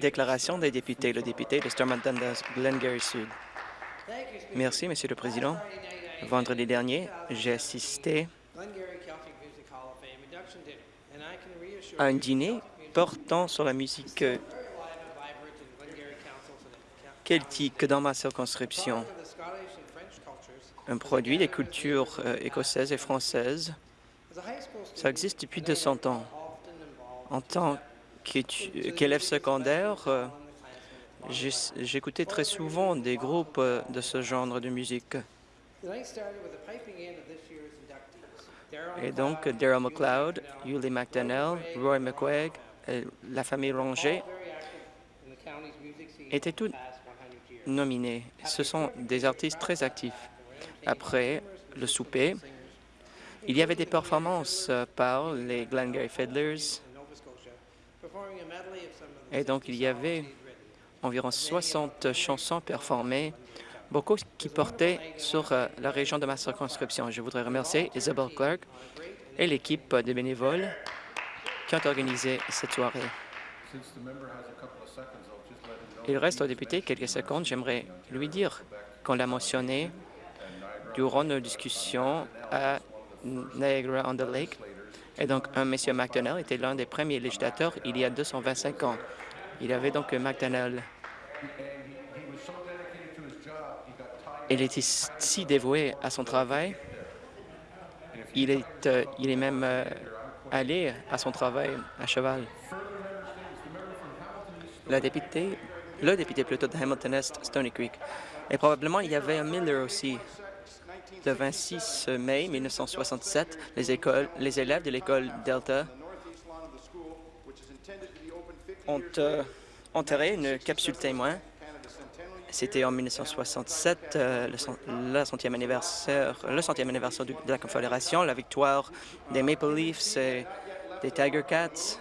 Déclaration des députés. Le député de Stormont Dundas, Glengarry Sud. Merci, Monsieur le Président. Vendredi dernier, j'ai assisté à un dîner portant sur la musique celtique dans ma circonscription. Un produit des cultures euh, écossaises et françaises. Ça existe depuis 200 ans. En tant qu'élève secondaire, euh, j'écoutais très souvent des groupes euh, de ce genre de musique. Et donc, Daryl McLeod, Yulie McDonnell, Roy McQuaig, la famille Ranger étaient tous nominés. Ce sont des artistes très actifs. Après le souper, il y avait des performances par les Glengarry Fiddlers et donc il y avait environ 60 chansons performées, beaucoup qui portaient sur euh, la région de ma circonscription. Je voudrais remercier Isabelle Clark et l'équipe de bénévoles qui ont organisé cette soirée. Il reste au député quelques secondes. J'aimerais lui dire qu'on l'a mentionné durant nos discussions à Niagara-on-the-Lake. Et donc, un monsieur McDonnell était l'un des premiers législateurs il y a 225 ans. Il avait donc McDonnell. Il était si dévoué à son travail. Il est, euh, même euh, allé à son travail à cheval. La députée, le député plutôt de Hamilton Est, Stony Creek. Et probablement, il y avait un Miller aussi. Le 26 mai 1967, les, écoles, les élèves de l'école Delta ont euh, enterré une capsule témoin. C'était en 1967, euh, le, centième anniversaire, le centième anniversaire de la Confédération, la victoire des Maple Leafs et des Tiger Cats.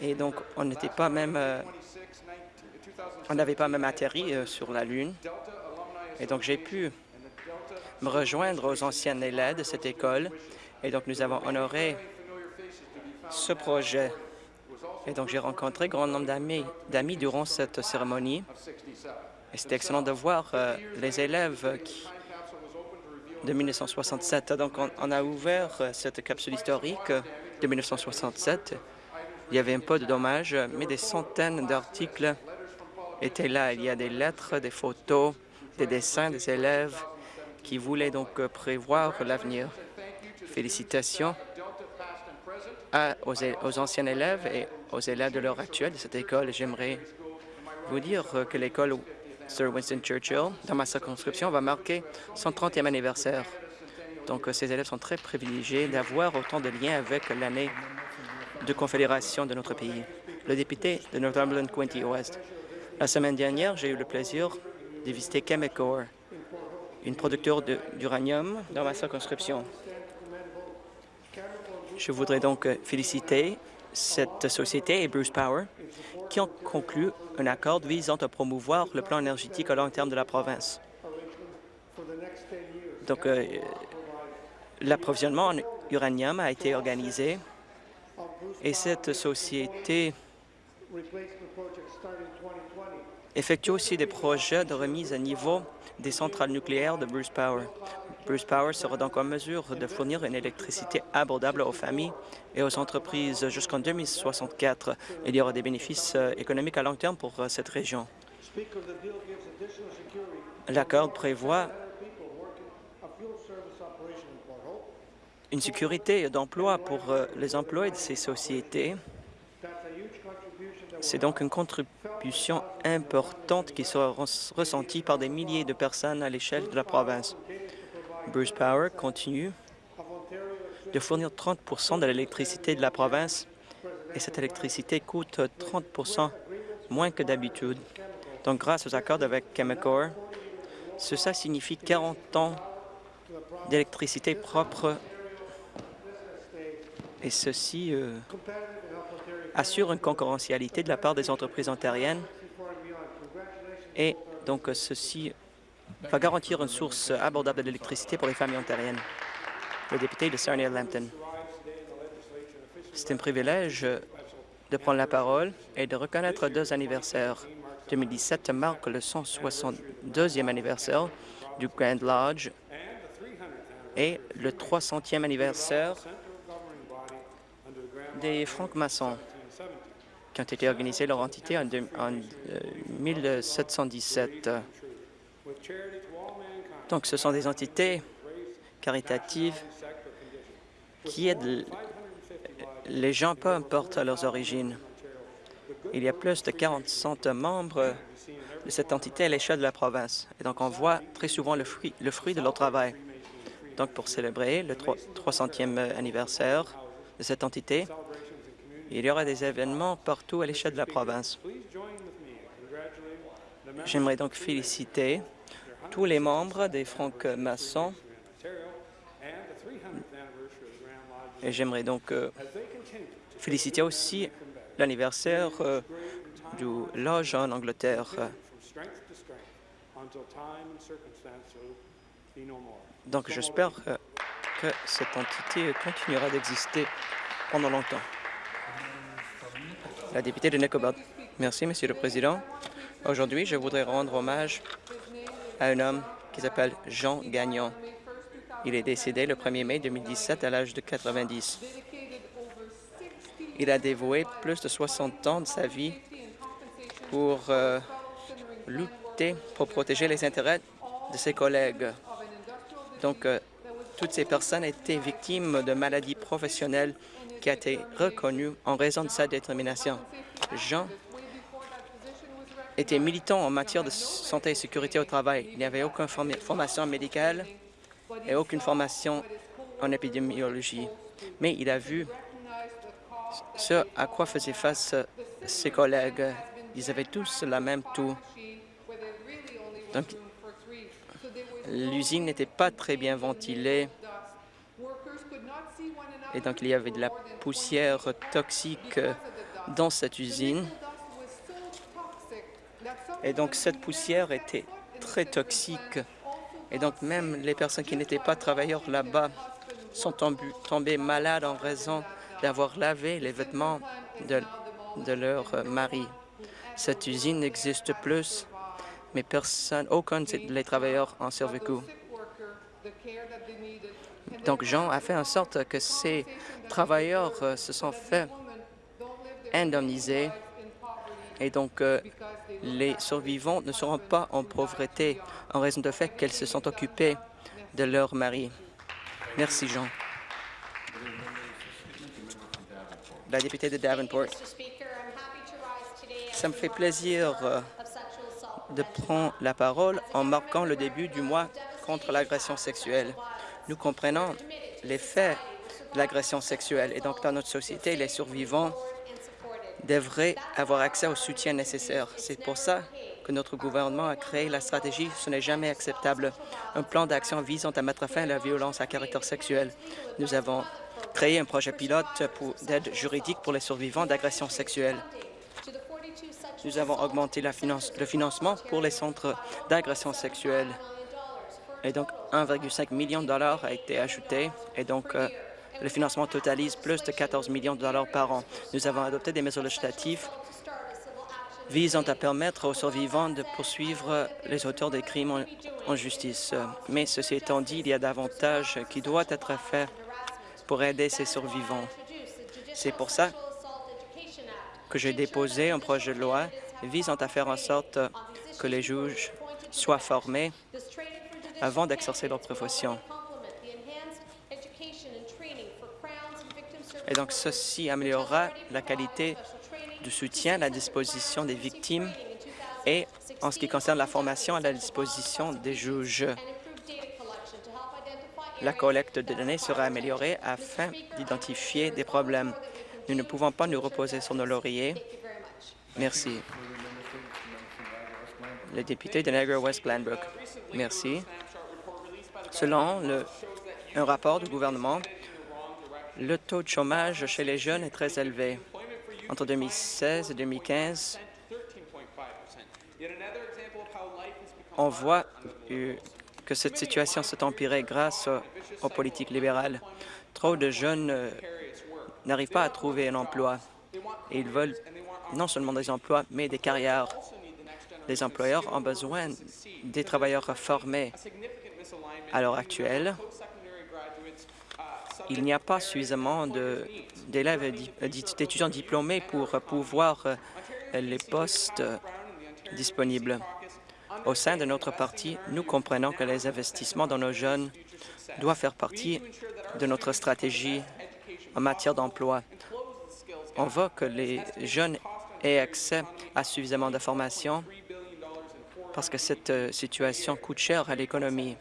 Et donc, on n'était pas même, euh, on n'avait pas même atterri euh, sur la Lune. Et donc, j'ai pu me rejoindre aux anciennes élèves de cette école. Et donc, nous avons honoré ce projet. Et donc, j'ai rencontré grand nombre d'amis durant cette cérémonie. Et c'était excellent de voir euh, les élèves de 1967. Donc, on, a ouvert cette capsule historique de 1967 il y avait un peu de dommages, mais des centaines d'articles étaient là. Il y a des lettres, des photos, des dessins des élèves qui voulaient donc prévoir l'avenir. Félicitations aux, anciens élèves et aux élèves de l'heure actuelle de cette école. J'aimerais vous dire que l'école Sir Winston Churchill, dans ma circonscription, va marquer son 30e anniversaire. Donc, ces élèves sont très privilégiés d'avoir autant de liens avec l'année de confédération de notre pays. Le député de Northumberland Quinty Ouest. La semaine dernière, j'ai eu le plaisir de visiter Chemicor, une producteur d'uranium dans ma circonscription. Je voudrais donc féliciter cette société et Bruce Power qui ont conclu un accord visant à promouvoir le plan énergétique à long terme de la province. Donc, euh, l'approvisionnement en uranium a été organisé et cette société effectue aussi des projets de remise à niveau des centrales nucléaires de Bruce Power. Bruce Power sera donc en mesure de fournir une électricité abordable aux familles et aux entreprises jusqu'en 2064. Il y aura des bénéfices euh, économiques à long terme pour euh, cette région. L'accord prévoit une sécurité d'emploi pour euh, les emplois de ces sociétés. C'est donc une contribution importante qui sera ressentie par des milliers de personnes à l'échelle de la province. Bruce Power continue de fournir 30% de l'électricité de la province et cette électricité coûte 30% moins que d'habitude. Donc, grâce aux accords avec Chemicor, cela signifie 40 ans d'électricité propre et ceci euh, assure une concurrentialité de la part des entreprises ontariennes et donc ceci va garantir une source abordable d'électricité pour les familles ontariennes. Le député de Sarnia-Lambton. C'est un privilège de prendre la parole et de reconnaître deux anniversaires. 2017 marque le 162e anniversaire du Grand Lodge et le 300e anniversaire des francs-maçons qui ont été organisés leur entité en, 1717. Euh, Donc, ce sont des entités caritatives qui aident les gens, peu importe leurs origines. Il y a plus de 40 membres de cette entité à l'échelle de la province. Et donc, on voit très souvent le fruit, le fruit de leur travail. Donc, pour célébrer le 300e anniversaire de cette entité, il y aura des événements partout à l'échelle de la province. J'aimerais donc féliciter tous les membres des francs-maçons et j'aimerais donc euh, féliciter aussi l'anniversaire euh, du Lodge en Angleterre. Donc j'espère euh, que cette entité continuera d'exister pendant longtemps. La députée de Nicobot. Merci, Monsieur le Président. Aujourd'hui, je voudrais rendre hommage à un homme qui s'appelle Jean Gagnon. Il est décédé le 1er mai 2017 à l'âge de 90. Il a dévoué plus de 60 ans de sa vie pour euh, lutter, pour protéger les intérêts de ses collègues. Donc, euh, toutes ces personnes étaient victimes de maladies professionnelles qui a été reconnu en raison de sa détermination. Jean était militant en matière de santé et sécurité au travail. Il n'y avait aucune formation médicale et aucune formation en épidémiologie. Mais il a vu ce à quoi faisaient face ses collègues. Ils avaient tous la même toux. Donc, l'usine n'était pas très bien ventilée et donc il y avait de la poussière toxique dans cette usine. Et donc cette poussière était très toxique. Et donc même les personnes qui n'étaient pas travailleurs là-bas sont tombées malades en raison d'avoir lavé les vêtements de, de leur mari. Cette usine n'existe plus, mais personne, aucun des travailleurs en survécu. Donc, Jean a fait en sorte que ces travailleurs euh, se sont fait indemniser et donc euh, les survivants ne seront pas en pauvreté en raison du fait qu'elles se sont occupées de leur mari. Merci, Jean. La députée de Davenport. Ça me fait plaisir euh, de prendre la parole en marquant le début du mois contre l'agression sexuelle. Nous comprenons les faits de l'agression sexuelle et donc dans notre société, les survivants devraient avoir accès au soutien nécessaire. C'est pour ça que notre gouvernement a créé la stratégie « Ce n'est jamais acceptable », un plan d'action visant à mettre fin à la violence à caractère sexuel. Nous avons créé un projet pilote d'aide juridique pour les survivants d'agressions sexuelles. Nous avons augmenté le financement pour les centres d'agression sexuelle. Et donc, 1,5 million de dollars a été ajouté. Et donc, euh, le financement totalise plus de 14 millions de dollars par an. Nous avons adopté des mesures législatives visant à permettre aux survivants de poursuivre les auteurs des crimes en, justice. Mais ceci étant dit, il y a davantage qui doit être fait pour aider ces survivants. C'est pour ça que j'ai déposé un projet de loi visant à faire en sorte que les juges soient formés avant d'exercer leur profession. Et donc, ceci améliorera la qualité du soutien à la disposition des victimes et, en ce qui concerne la formation, à la disposition des juges. La collecte de données sera améliorée afin d'identifier des problèmes. Nous ne pouvons pas nous reposer sur nos lauriers. Merci. Le député de Niagara-West Glanbrook. Merci. Selon un rapport du gouvernement, le taux de chômage chez les jeunes est très élevé. Entre 2016 et 2015, on voit que cette situation s'est empirée grâce aux politiques libérales. Trop de jeunes euh, n'arrivent pas à trouver un emploi. et ils veulent non seulement des emplois, mais des carrières. Les employeurs ont besoin des travailleurs formés. À l'heure actuelle, il n'y a pas suffisamment d'élèves et d'étudiants diplômés pour pouvoir les postes disponibles. Au sein de notre parti, nous comprenons que les investissements dans nos jeunes doivent faire partie de notre stratégie en matière d'emploi. On veut que les jeunes aient accès à suffisamment de formation parce que cette euh, situation coûte cher à l'économie.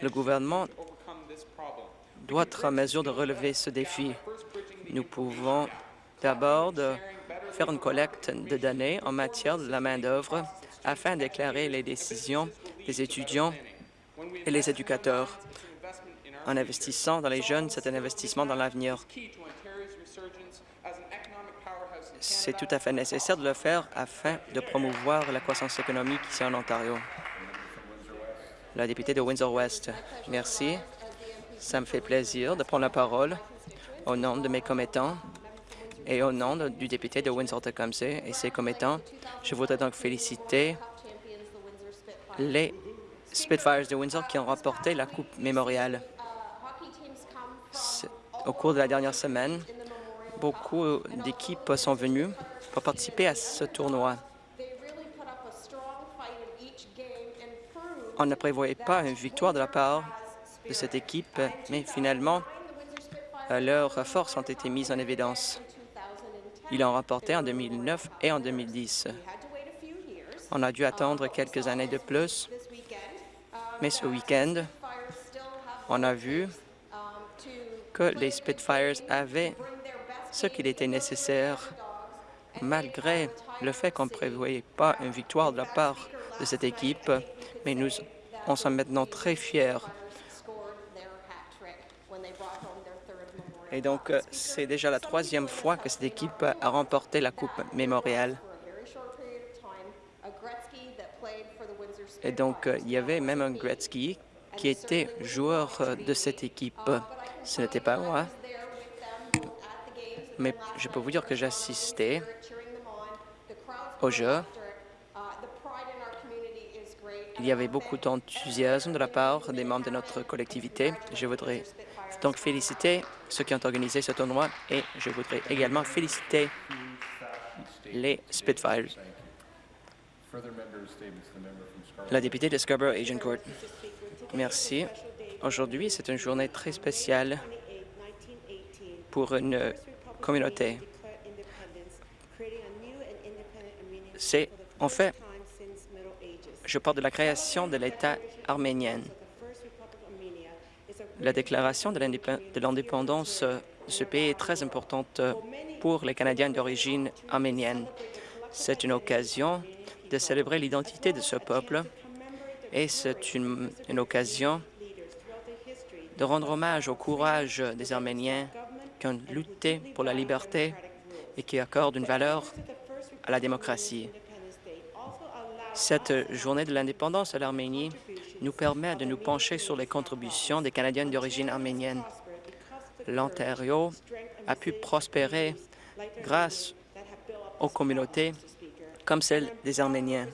Le gouvernement doit être en mesure de relever ce défi. Nous pouvons d'abord faire une collecte de données en matière de la main-d'œuvre afin d'éclairer les décisions des étudiants et les éducateurs. En investissant dans les jeunes, c'est un investissement dans l'avenir. C'est tout à fait nécessaire de le faire afin de promouvoir la croissance économique ici en Ontario. La députée de Windsor-West. Merci. Ça me fait plaisir de prendre la parole au nom de mes commettants et au nom du député de Windsor-Tecumseh et ses commettants. Je voudrais donc féliciter les Spitfires de Windsor qui ont remporté la Coupe mémoriale. Au cours de la dernière semaine, beaucoup d'équipes sont venues pour participer à ce tournoi. On ne prévoyait pas une victoire de la part de cette équipe, mais finalement, euh, leurs forces ont été mises en évidence. Ils l'ont remporté en 2009 et en 2010. On a dû attendre quelques années de plus, mais ce week-end, on a vu que les Spitfires avaient ce qu'il était nécessaire, malgré le fait qu'on ne prévoyait pas une victoire de la part de cette équipe, mais nous en sommes maintenant très fiers. Et donc, euh, c'est déjà la troisième fois que cette équipe a remporté la Coupe mémoriale. Et donc, euh, il y avait même un Gretzky qui était joueur euh, de cette équipe. Ce n'était pas moi, mais je peux vous dire que j'assistais au jeu. Il y avait beaucoup d'enthousiasme de la part des membres de notre collectivité. Je voudrais donc féliciter ceux qui ont organisé ce tournoi et je voudrais également féliciter les Spitfires. La députée de Scarborough Asian Court. Merci. Aujourd'hui, c'est une journée très spéciale pour une communauté. C'est, en fait, je parle de la création de l'État arménien. La déclaration de l'indépendance de ce pays est très importante pour les Canadiens d'origine arménienne. C'est une occasion de célébrer l'identité de ce peuple et c'est une, une occasion de rendre hommage au courage des Arméniens qui ont lutté pour la liberté et qui accordent une valeur à la démocratie. Cette journée de l'indépendance à l'Arménie nous permet de nous pencher sur les contributions des Canadiens d'origine arménienne. L'Ontario a pu prospérer grâce aux communautés comme celle des Arméniens.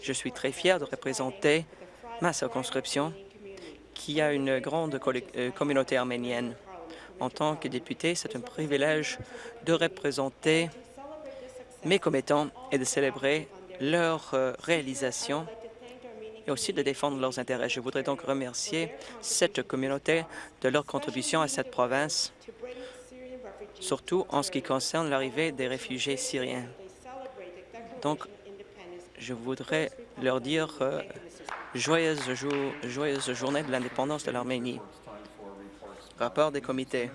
Je suis très fier de représenter ma circonscription qui a une grande euh, communauté arménienne. En tant que député, c'est un privilège de représenter mes commettants et de célébrer leurs euh, réalisations et aussi de défendre leurs intérêts. Je voudrais donc remercier cette communauté de leur contribution à cette province, surtout en ce qui concerne l'arrivée des réfugiés syriens. Donc, je voudrais leur dire euh, joyeuse, joyeuse journée de l'indépendance de l'Arménie. Rapport des comités.